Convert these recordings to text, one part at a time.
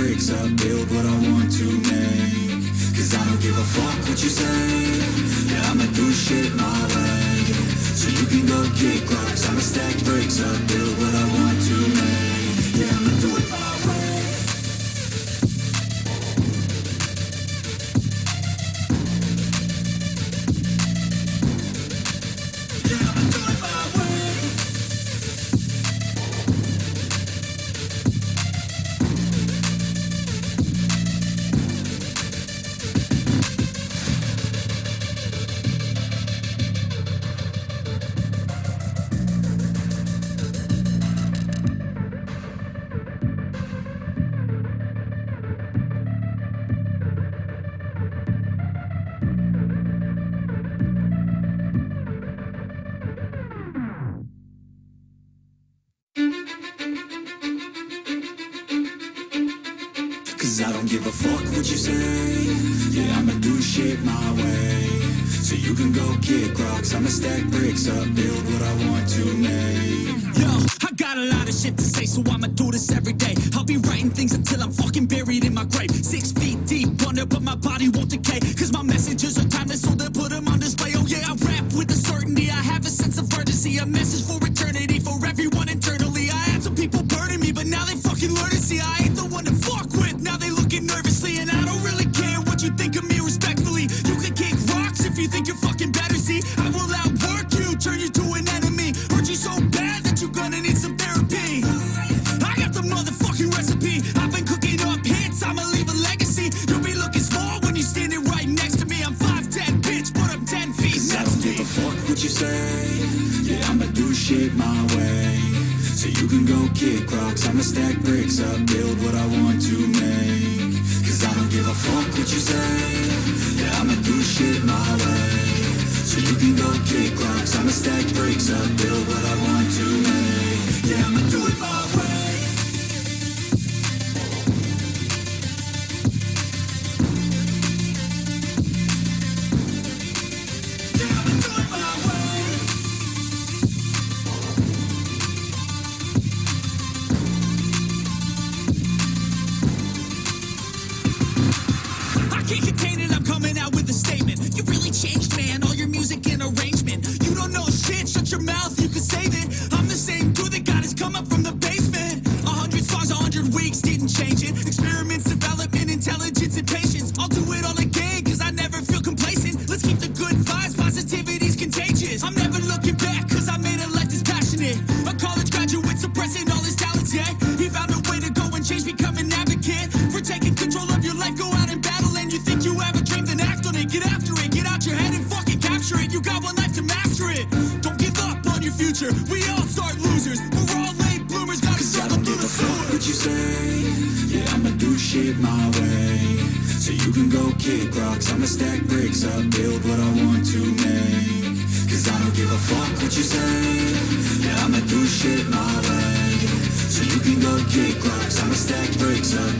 bricks up, build what I want to make. Cause I don't give a fuck what you say. Yeah, I'ma do shit my way. So you can go kick rocks, I'ma stack bricks up, build what I want Cause I don't give a fuck what you say. Yeah, I'ma do shit my way. So you can go kick rocks, I'ma stack bricks up, build what I want to make. Yo, I got a lot of shit to say, so I'ma do this every day. I'll be writing things until I'm fucking buried in my grave. Six feet deep under, but my body won't decay. Cause my messages are timeless, so they'll put them on display. Oh yeah, I rap with a certainty. I have a sense of urgency, a message for eternity, you think you're fucking better. See, I will outwork you, turn you to an enemy. Hurt you so bad that you're gonna need some therapy. I got the motherfucking recipe. I've been cooking up hits, I'ma leave a legacy. You'll be looking small when you're standing right next to me. I'm 5'10, bitch, but I'm 10 feet Cause I next don't give me. a fuck what you say. Yeah, I'ma do shit my way. So you can go kick rocks, I'ma stack bricks up, build what I want to make. I don't give a fuck what you say. Yeah, I'ma do shit my way. So you can go kick rocks, I'ma stack bricks up, build Can't contain it, I'm coming out with a statement. You really changed, man, all your music and arrangement. You don't know shit, shut your mouth, you can save it. I'm the same dude that got his come up from the basement. A hundred songs, a hundred weeks, didn't change it. Experiments, development, You got one life to master it. Don't give up on your future. We all start losers. We're all late bloomers, gotta struggle through the sewer. what you say. Yeah, I'ma do shit my way. So you can go kick rocks, I'ma stack bricks up, build what I want to make. Cause I don't give a fuck what you say. Yeah, I'ma do shit my way. So you can go kick rocks, I'ma stack bricks up,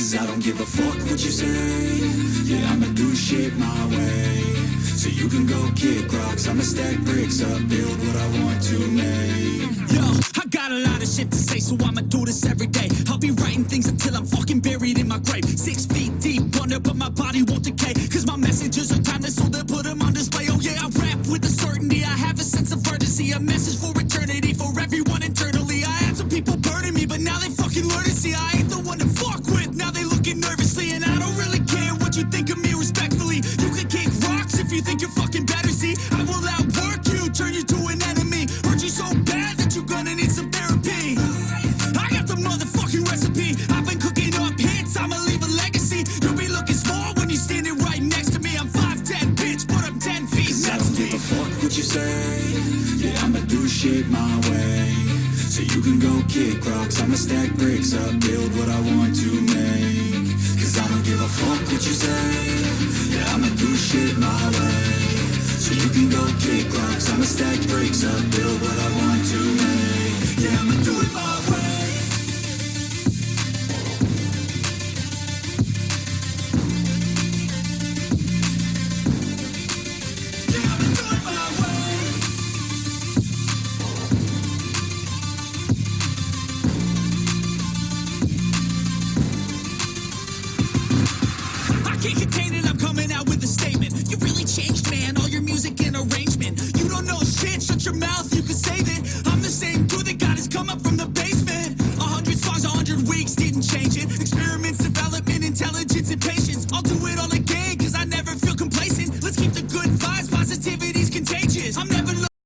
Cause I don't give a fuck what you say. Yeah, I'ma do shit my way. So you can go kick rocks, I'ma stack bricks up, build what I want to make. Yo, I got a lot of shit to say, so I'ma do this every day. I'll be writing things until I'm fucking buried in my grave. Six feet deep under, but my body won't decay. Cause my messages are timeless, so they'll put them on display. Oh yeah, I rap with a certainty. I have a sense of urgency, a message for you think you're fucking better, see? I will outwork you, turn you to an enemy. Hurt you so bad that you're gonna need some therapy. I got the motherfucking recipe. I've been cooking up hits, I'ma leave a legacy. You'll be looking small when you're standing right next to me. I'm 5'10", bitch, but I'm 10 feet. Cause I don't give a fuck what you say. Yeah, I'ma do shit my way. So you can go kick rocks, I'ma stack bricks up, build what I want to make. Don't give a fuck what you say. Yeah, I'ma do shit my way. So you can go kick rocks, I'ma stack bricks up, build what I want your mouth